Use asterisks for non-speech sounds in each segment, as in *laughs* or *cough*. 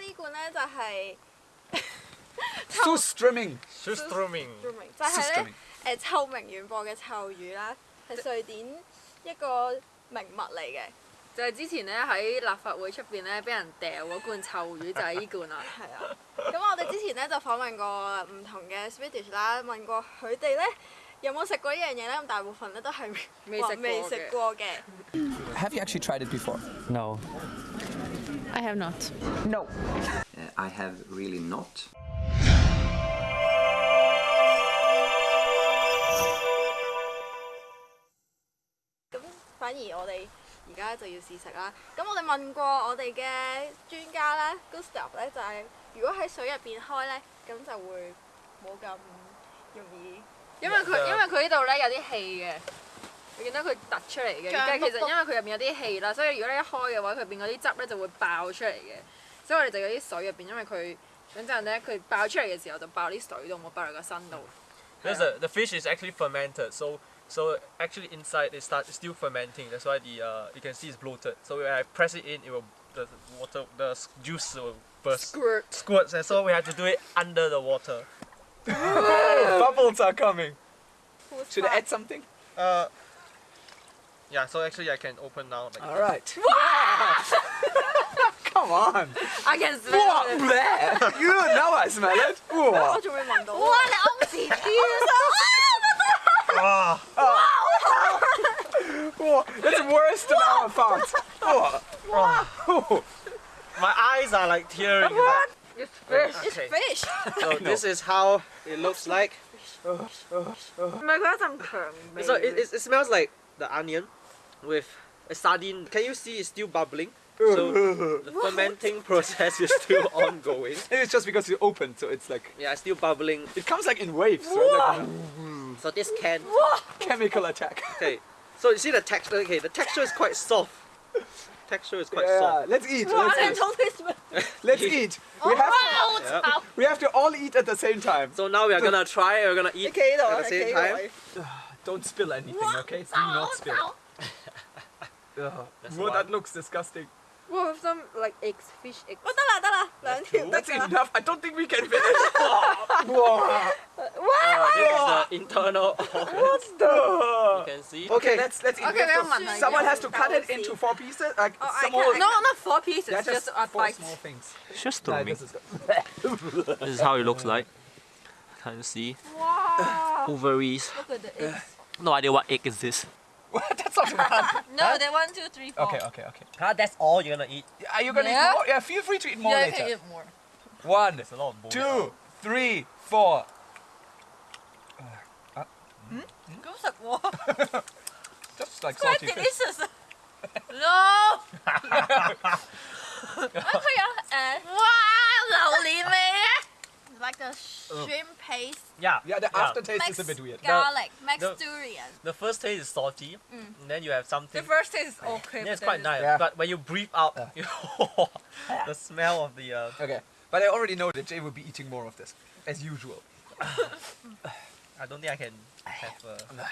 呢罐咧就係 *laughs* So streaming. Surströmming 就係咧誒臭名遠播嘅臭魚啦，係瑞典一個名物嚟嘅。就係之前咧喺立法會出邊咧，俾人掉嗰罐臭魚就係呢罐啦。*laughs* 係啊，咁我哋之前咧就訪問過唔同嘅 Swedish 啦，問過佢哋咧有冇食過呢樣嘢咧，咁大部分咧都係未食過嘅話未食過嘅。Have you actually tried it before? No. I have not. No. Uh, I have really not. 咁反而我哋而家就要試食啦。咁我哋問過我哋嘅專家咧，Gustav 咧就係、如果喺水入邊開咧，咁就會冇咁容易。因為佢因為佢呢度咧有啲氣嘅，你见到佢突出嚟嘅。胀但系其实卜卜因为佢入面有啲气啦，所以如果你一开嘅话，佢入边嗰啲汁咧就会爆出嚟嘅。所以我哋就有啲水入边，因为佢等阵咧佢爆出嚟嘅时候就爆啲水度，冇爆落个身度。 Because the, the fish is actually fermented, so so actually inside it start it's still fermenting. That's why the uh, you can see it's bloated. So when I press it in, it will the water the s- juice will burst Squirt. squirts, and so we have to do it under the water. *laughs* Bubbles are coming. Should I add something? Uh, yeah, so actually I can open now. Like All right. *laughs* Come on. I can smell it. What? you don't know I smell it. What? what? Oh, 哇！哇！That's *laughs* worse than our font. Wow! My eyes are like tearing. What? It's fish. Okay. It's fish. So this is how it looks like. Oh, oh. My God, I'm crying. So it, it, it smells like the onion with a sardine. Can you see it's still bubbling? So *laughs* the what? fermenting process is still *laughs* ongoing. And it's just because it's opened, so it's like... Yeah, it's still bubbling. It comes like in waves, right? like, so this can... Chemical attack. Okay, so you see the texture? Okay, the texture is quite soft. Texture is quite yeah, soft. Let's eat. Let's eat. *laughs* let's eat. We have, to, yeah. we have to all eat at the same time. So now we are gonna try. We're gonna eat okay, at the same okay, time. *sighs* Don't spill anything, okay? Do not spill. Ugh. That looks disgusting. Well, with some like eggs, fish eggs. Oh. That's, That's enough. I don't think we can finish. *laughs* Whoa. Wow. Uh, ah, this is the internal. *laughs* what the? You can see. Okay, let's let's eat. Okay, to, someone has to cut it into four pieces. Like oh, some more, No, not four pieces. Just, just four bite. small things. It's just to no, me. This is, *laughs* this is how it looks like. Can you see? Wow. Ovaries. Look at the eggs. No idea what egg is this. *laughs* That's not bad. *laughs* No, they're one, two, three, four. Okay, okay, okay. Ah, that's all you're gonna eat. Are you gonna Yeah? eat more? Yeah, feel free to eat more yeah, I later. can eat more. One, There's a lot of bones. two, three, four. 咁食喎 *laughs* Just like ，quite salty fish. delicious. No. 可以啊，诶，哇，榴莲味嘅 Like a shrimp paste Yeah. Yeah, the yeah. aftertaste is a bit weird. garlic, the- mixed durian. The first taste is salty, and then you have something. The first taste is okay. Yeah, it's quite nice. Yeah. But when you breathe out, Yeah. you *laughs* the smell of the. Uh, Okay, but I already know that Jay will be eating more of this, as usual. I don't think I can have. Uh,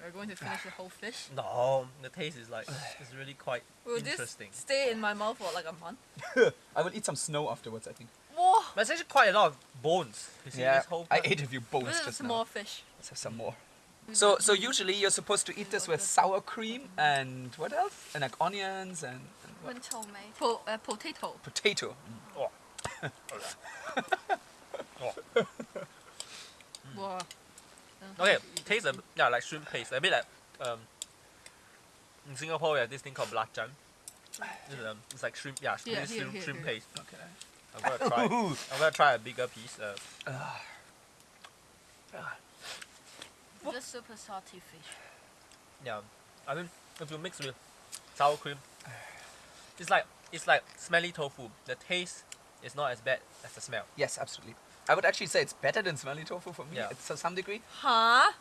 We're going to finish the whole fish. no, the taste is like it's really quite Will this interesting. stay in my mouth for like a month? *laughs* I will eat some snow afterwards, I think. Whoa. There's actually quite a lot of bones. You see yeah, this whole I ate a few bones just some now. more fish. Let's have some more. So, so usually you're supposed to eat this with sour cream and what else? And like onions and. and what? Po uh, potato. Potato. Oh. *laughs* Oh. Mm. Oh. mm. Okay, taste a, yeah like shrimp paste. A bit like um, in Singapore we have this thing called belacan. It's, um, it's like shrimp, yeah, yeah shrimp, here, here, shrimp here. paste. Okay. I'm gonna try. *laughs* I'm gonna try a bigger piece. Uh, Just super salty fish. yeah, I mean, if you mix with sour cream, it's like it's like smelly tofu. The taste is not as bad as the smell. Yes, absolutely. I would actually say it's better than smelly tofu for me Yeah. to some degree. Huh?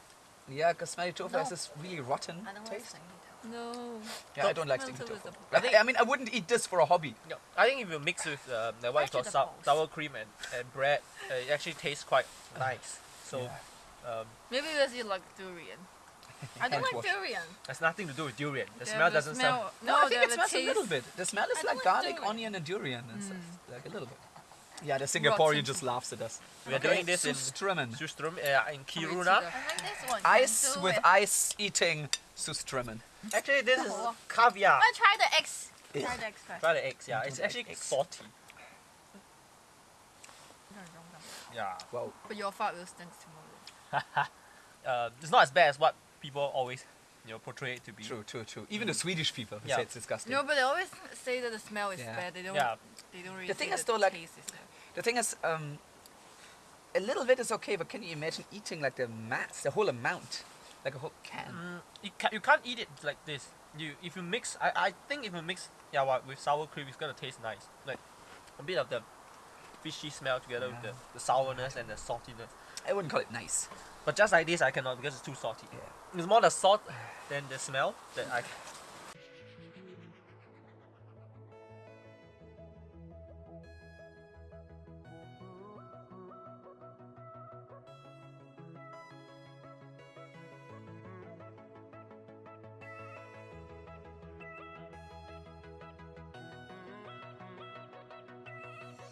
Yeah, because smelly tofu has No. this really rotten I don't taste. Like No. Yeah, I don't like Smelly stinky tofu is tofu. the- I, think, I mean, I wouldn't eat this for a hobby. No, I think if you mix with uh, the what you call sour, cream and, and bread, uh, it actually tastes quite nice. So, Yeah. um, Maybe because you like durian. *laughs* I don't like wash. durian. Has nothing to do with durian. The They smell doesn't sound. smell- No, I think it have a smells a little bit. The smell is I like garlic, durian. onion, and durian and stuff. Like a little bit. Yeah, the Singaporean Rotten. just laughs at us. We are doing this in Surströmming. Sustrum uh, in Kiruna. that. I this one. Ice with it. ice eating Surströmming. Actually, this is caviar. I try the eggs. Yeah. Try the eggs first. Try the eggs. Yeah, it's actually eggs. salty. Yeah. Well, But your fart will stink tomorrow. *laughs* Uh, it's not as bad as what people always, you know, portray it to be. true, true, true. Even the Swedish people who Yeah. say it's disgusting. No, but they always say that the smell is Yeah. bad. They don't. Yeah. They don't really. The thing say is though, like- taste is bad. The thing is, um, a little bit is okay, but can you imagine eating like the mass, the whole amount, like a whole can? Mm, you, can, you can't eat it like this. You if you mix, I, I think if you mix yeah what, with sour cream, it's gonna taste nice. Like a bit of the fishy smell together with the, the sourness and the saltiness. I wouldn't call it nice. But just like this, I cannot because it's too salty. Yeah. It's more the salt than the smell that I